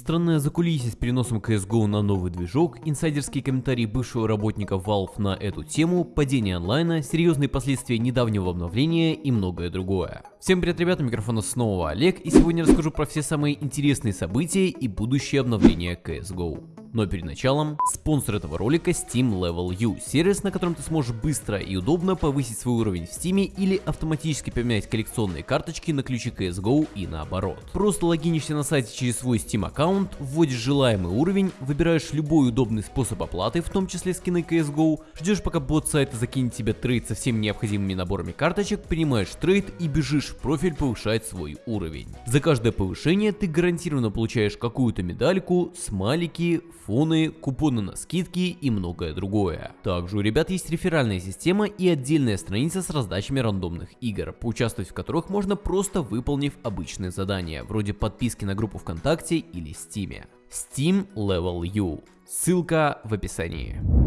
Странное закулисье с переносом CSGO на новый движок, инсайдерские комментарии бывшего работника Valve на эту тему, падение онлайна, серьезные последствия недавнего обновления и многое другое. Всем привет, ребята, микрофона снова Олег, и сегодня расскажу про все самые интересные события и будущее обновления CSGO. Но перед началом, спонсор этого ролика Steam Level Up, сервис, на котором ты сможешь быстро и удобно повысить свой уровень в Steam или автоматически поменять коллекционные карточки на ключи CSGO и наоборот. Просто логинишься на сайте через свой Steam аккаунт, вводишь желаемый уровень, выбираешь любой удобный способ оплаты, в том числе скины CSGO, ждешь пока бот сайта закинет тебе трейд со всеми необходимыми наборами карточек, принимаешь трейд и бежишь в профиль повышать свой уровень. За каждое повышение ты гарантированно получаешь какую-то медальку, смайлики, фоны, купоны на скидки и многое другое. Также у ребят есть реферальная система и отдельная страница с раздачами рандомных игр, поучаствовать в которых можно просто выполнив обычные задания, вроде подписки на группу ВКонтакте или Стиме. Steam Level U. Ссылка в описании.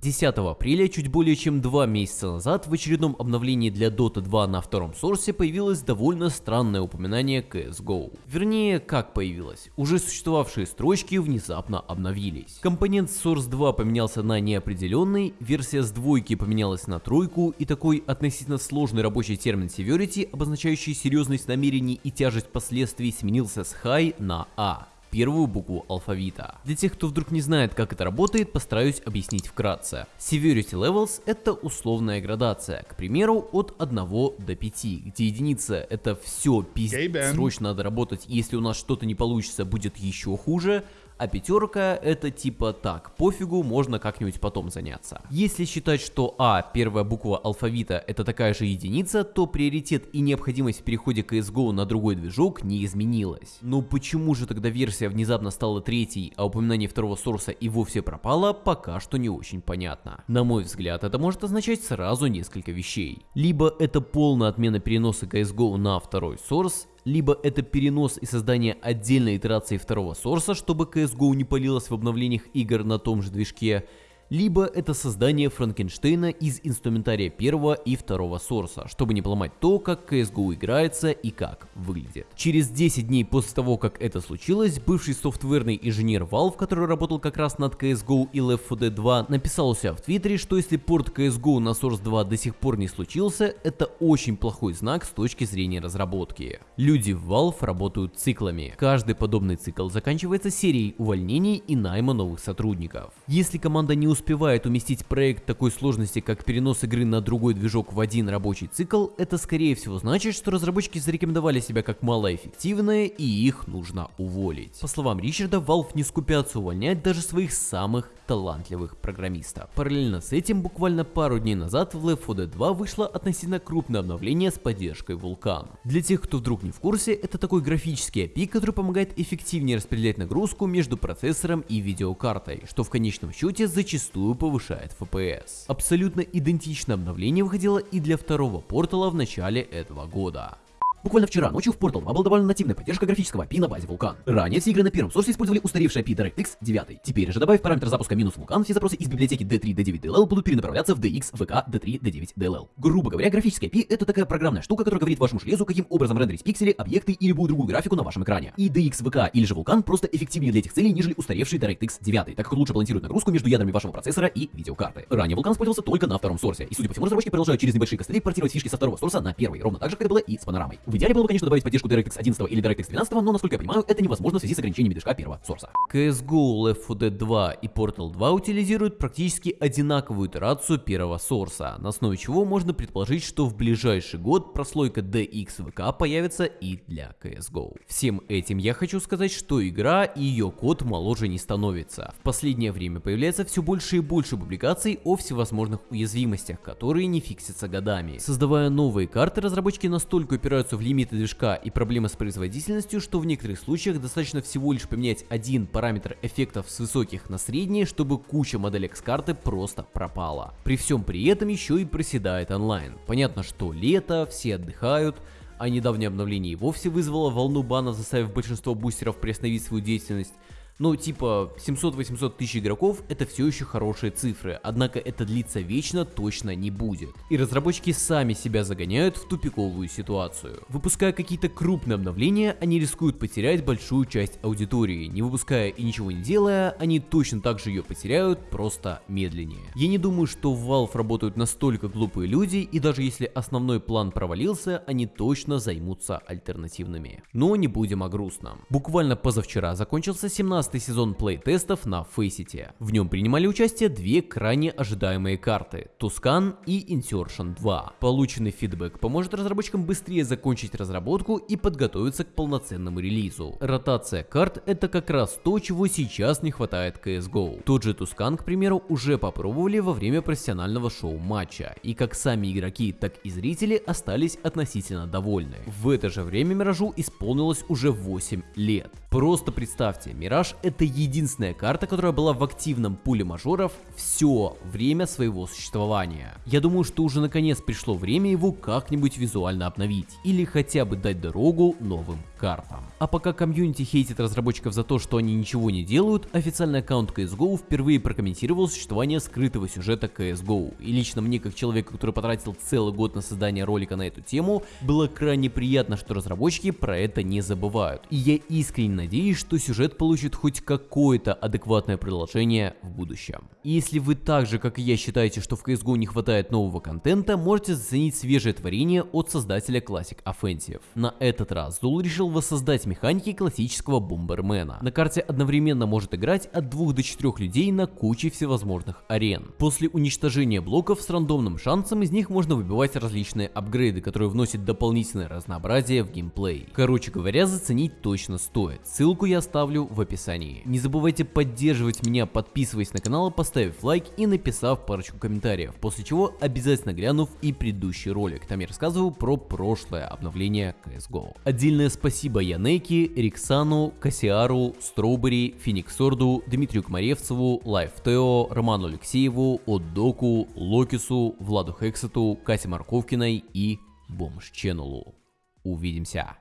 10 апреля, чуть более чем два месяца назад, в очередном обновлении для Dota 2 на втором сорсе появилось довольно странное упоминание CSGO. Вернее, как появилось, уже существовавшие строчки внезапно обновились. Компонент Source 2 поменялся на неопределенный, версия с двойки поменялась на тройку, и такой относительно сложный рабочий термин Severity, обозначающий серьезность намерений и тяжесть последствий, сменился с High на A первую букву алфавита. Для тех, кто вдруг не знает, как это работает, постараюсь объяснить вкратце. Severity Levels — это условная градация, к примеру, от 1 до 5, где единица — это все пиздец, срочно надо работать, если у нас что-то не получится, будет еще хуже, а пятерка это типа так, пофигу, можно как-нибудь потом заняться. Если считать, что А, первая буква алфавита, это такая же единица, то приоритет и необходимость в переходе CSGO на другой движок не изменилась. Но почему же тогда версия внезапно стала третьей, а упоминание второго сорса и вовсе пропало, пока что не очень понятно. На мой взгляд, это может означать сразу несколько вещей. Либо это полная отмена переноса CSGO на второй сорс, либо это перенос и создание отдельной итерации второго сорса, чтобы CSGO не палилось в обновлениях игр на том же движке, либо это создание Франкенштейна из инструментария первого и второго сорса, чтобы не поломать то, как CSGO играется и как выглядит. Через 10 дней после того, как это случилось, бывший софтверный инженер Valve, который работал как раз над CSGO и Left 4 Dead 2, написал у себя в твиттере, что если порт CSGO на Source 2 до сих пор не случился, это очень плохой знак с точки зрения разработки. Люди в Valve работают циклами. Каждый подобный цикл заканчивается серией увольнений и найма новых сотрудников. Если команда не успевает уместить проект такой сложности, как перенос игры на другой движок в один рабочий цикл, это скорее всего значит, что разработчики зарекомендовали себя как малоэффективные и их нужно уволить. По словам Ричарда, Valve не скупятся увольнять даже своих самых талантливых программистов. Параллельно с этим, буквально пару дней назад в Left 4 Dead 2 вышло относительно крупное обновление с поддержкой Vulkan. Для тех, кто вдруг не в курсе, это такой графический API, который помогает эффективнее распределять нагрузку между процессором и видеокартой, что в конечном счете зачастую повышает FPS. Абсолютно идентичное обновление выходило и для второго портала в начале этого года. Буквально вчера ночью в Portal 2 была добавлена нативная поддержка графического API на базе Vulkan. Ранее все игры на первом сорсе использовали устаревший API DirectX 9. Теперь же, добавив параметр запуска минус Vulkan, все запросы из библиотеки D3, D9, DLL будут перенаправляться в DX, VK, D3, D9, DLL. Грубо говоря, графический API это такая программная штука, которая говорит вашему железу, каким образом рендерить пиксели, объекты и любую другую графику на вашем экране. И DX, VK или же Vulkan просто эффективнее для этих целей, нежели устаревший DirectX 9, так как лучше балансирует нагрузку между ядрами вашего процессора и видеокарты. Ранее Vulkan использовался только на втором сорсе, и судя по всему разработчики продолжают через небольшие костыли портировать фишки со второго сорса на первый, ровно так же, как это было и с панорамой. В идеале было бы, конечно, добавить поддержку DirectX 11 или DirectX 12, но насколько я понимаю, это невозможно в связи с ограничениями движка первого сорса. CSGO, Left 4 Dead 2 и Portal 2 утилизируют практически одинаковую итерацию первого сорса, на основе чего можно предположить, что в ближайший год прослойка DXVK появится и для CSGO. Всем этим я хочу сказать, что игра и ее код моложе не становится. В последнее время появляется все больше и больше публикаций о всевозможных уязвимостях, которые не фиксятся годами. Создавая новые карты, разработчики настолько упираются в лимиты движка и проблемы с производительностью, что в некоторых случаях достаточно всего лишь поменять один параметр эффектов с высоких на средние, чтобы куча моделек с карты просто пропала. При всем при этом еще и проседает онлайн. Понятно, что лето, все отдыхают, а недавнее обновление и вовсе вызвало волну банов, заставив большинство бустеров приостановить свою деятельность. Ну, типа, 700-800 тысяч игроков это все еще хорошие цифры, однако это длиться вечно точно не будет. И разработчики сами себя загоняют в тупиковую ситуацию. Выпуская какие-то крупные обновления, они рискуют потерять большую часть аудитории. Не выпуская и ничего не делая, они точно так же ее потеряют, просто медленнее. Я не думаю, что в Valve работают настолько глупые люди, и даже если основной план провалился, они точно займутся альтернативными. Но не будем о грустном. Буквально позавчера закончился 17 сезон плей-тестов на Faceit. В нем принимали участие две крайне ожидаемые карты – Tuscan и Insertion 2. Полученный фидбэк поможет разработчикам быстрее закончить разработку и подготовиться к полноценному релизу. Ротация карт – это как раз то, чего сейчас не хватает CSGO. Тот же Tuscan, к примеру, уже попробовали во время профессионального шоу-матча, и как сами игроки, так и зрители остались относительно довольны. В это же время Миражу исполнилось уже 8 лет. Просто представьте, Мираж это единственная карта, которая была в активном пуле мажоров все время своего существования. Я думаю, что уже наконец пришло время его как-нибудь визуально обновить, или хотя бы дать дорогу новым картам. А пока комьюнити хейтит разработчиков за то, что они ничего не делают, официальный аккаунт CSGO впервые прокомментировал существование скрытого сюжета CSGO. И лично мне, как человеку, который потратил целый год на создание ролика на эту тему, было крайне приятно, что разработчики про это не забывают. И я искренне надеюсь, что сюжет получит хоть какое-то адекватное продолжение в будущем. И если вы так же, как и я, считаете, что в CSGO не хватает нового контента, можете заценить свежее творение от создателя Classic Offensive. На этот раз Зул решил воссоздать механики классического бомбермена. На карте одновременно может играть от 2 до 4 людей на куче всевозможных арен. После уничтожения блоков с рандомным шансом из них можно выбивать различные апгрейды, которые вносят дополнительное разнообразие в геймплей. Короче говоря, заценить точно стоит. Ссылку я оставлю в описании. Не забывайте поддерживать меня, подписываясь на канал, поставив лайк и написав парочку комментариев, после чего обязательно глянув и предыдущий ролик. Там я рассказываю про прошлое обновление CSGO. Отдельное спасибо Янеки, Риксану, Кассиару, Строубери, Фениксорду, Дмитрию Кмаревцеву, Лайфтео, Роману Алексееву, Отдоку, Локису, Владу Хексету, Кате Марковкиной и Бомж Ченнелу. Увидимся!